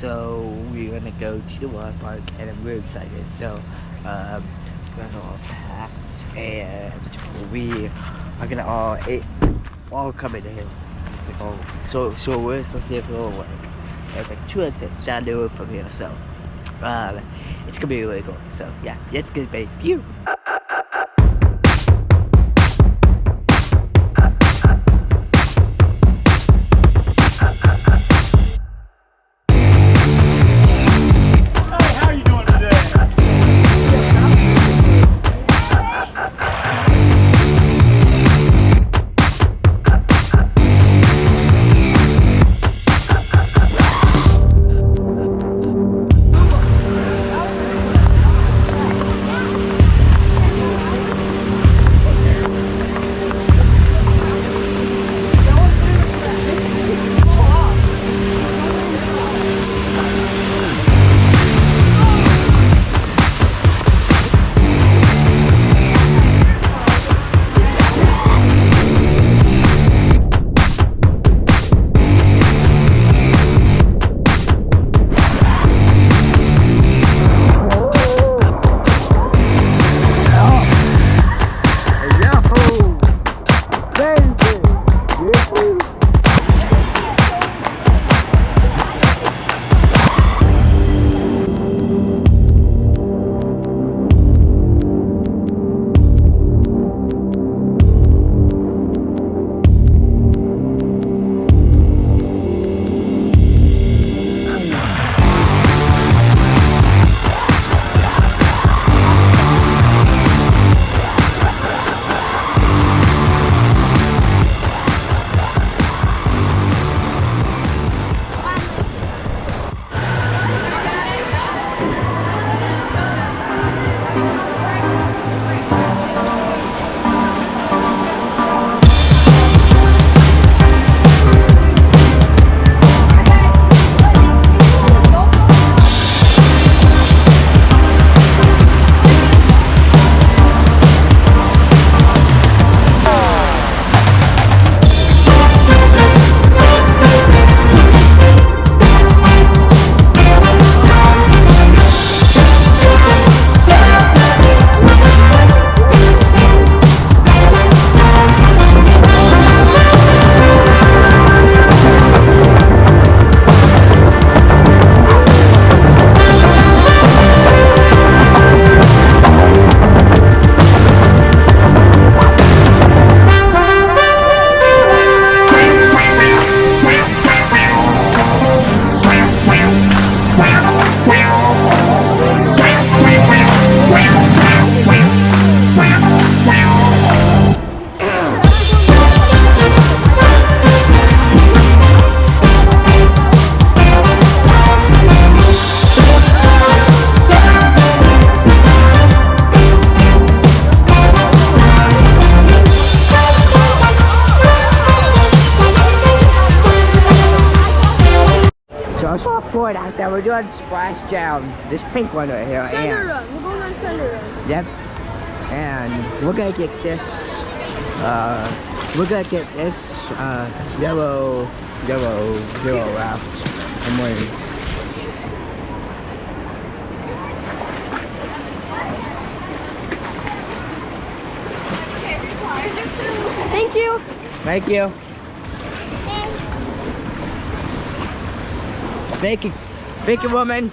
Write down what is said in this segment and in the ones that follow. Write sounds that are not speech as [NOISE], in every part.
so we're gonna go to the water park, and I'm really excited. So, um, we're gonna all packed, and we are gonna all it, all come in here. It's like oh, so so we're supposed to go away. It's like two exits down the road from here, so um, it's gonna be really cool. So yeah, it's gonna be you. So I saw Floyd out there. We're doing splash down. This pink one right here. Thunder and- Run. We're going on Thunder Run. Yep. And we're gonna get this. Uh, we're gonna get this uh, yellow, yellow, yellow raft. I'm waiting. Thank you. Thank you. Thank you. Woman.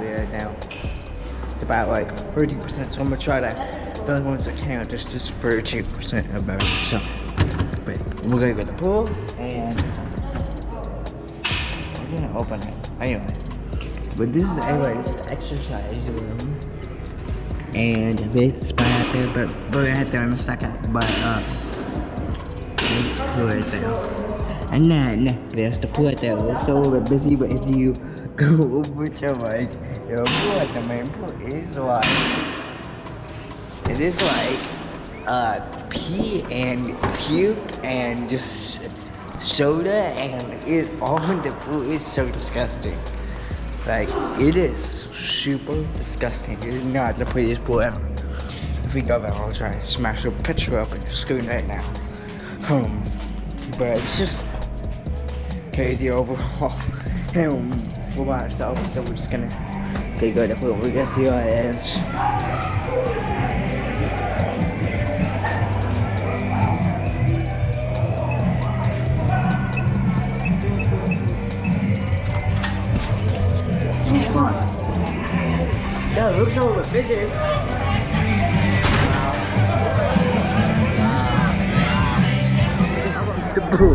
Bad about it now. It's about like 30%, so I'm gonna try that. the other ones that can't, just just 30% about it. So, but we're gonna go to the pool and we're gonna open it. Anyway, but this is anyway, this is the exercise room. And this is out there, but we're gonna head there in a second. But uh, there's the pool right there. And then there's the pool right there. It looks a little bit busy, but if you [LAUGHS] go over to like the pool at the main pool is like it is like uh pee and puke and just soda and it [LAUGHS] all in the pool is so disgusting. Like it is super disgusting. It is not the prettiest pool ever. If we go there, I'll try and smash a picture up and screen right now. Um, but it's just crazy overall. And we're by ourselves, so we're just gonna okay, go to the pool. We're gonna see what it is. Yeah, it looks busy. the pool.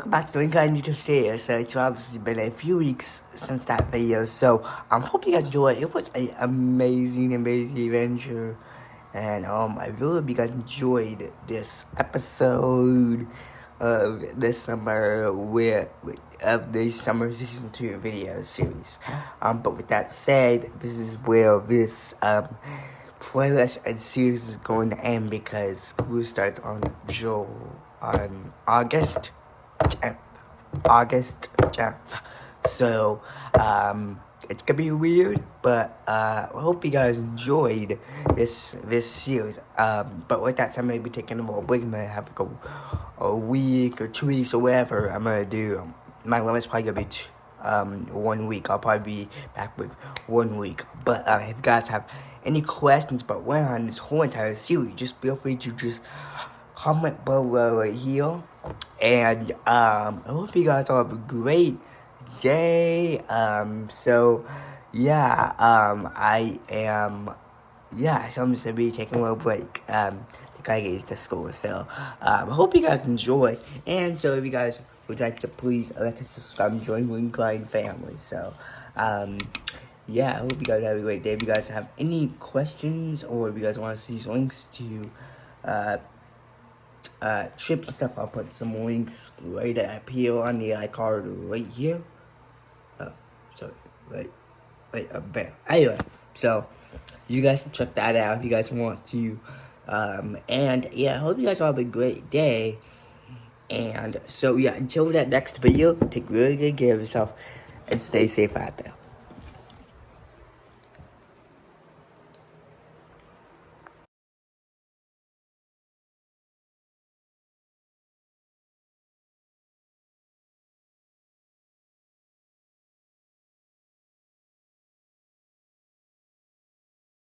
Welcome back to Link I Need to Say So it's obviously been a few weeks since that video. So I um, hope you guys enjoyed it. It was an amazing, amazing adventure. And um, I really hope you guys enjoyed this episode of this summer with, with of the summer season two video series. Um, but with that said, this is where this um playlist and series is going to end because school starts on Joe on August 10th. August 10th. So um it's gonna be weird, but uh, I hope you guys enjoyed this this series. Um, but with that said, I'm gonna be taking a little break. I'm gonna have like a, a week or two weeks or whatever. I'm gonna do. Um, my limit's probably gonna be two, um one week. I'll probably be back with one week. But uh, if you guys have any questions about what on this whole entire series, just feel free to just comment below right here. And um, I hope you guys all have a great day. Um, so yeah, um, I am, yeah, so I'm just gonna be taking a little break. Um, to kind of get to school. So, um, I hope you guys enjoy. And so, if you guys would like to please like and subscribe and join Wing Grind family. So, um, yeah, I hope you guys have a great day. If you guys have any questions or if you guys want to see these links to, uh, uh, trips and stuff, I'll put some links right up here on the iCard right here. Oh, sorry, right, right up there. Anyway, so you guys can check that out if you guys want to. Um, and yeah, I hope you guys all have a great day. And so yeah, until that next video, take really good care of yourself and stay safe out there.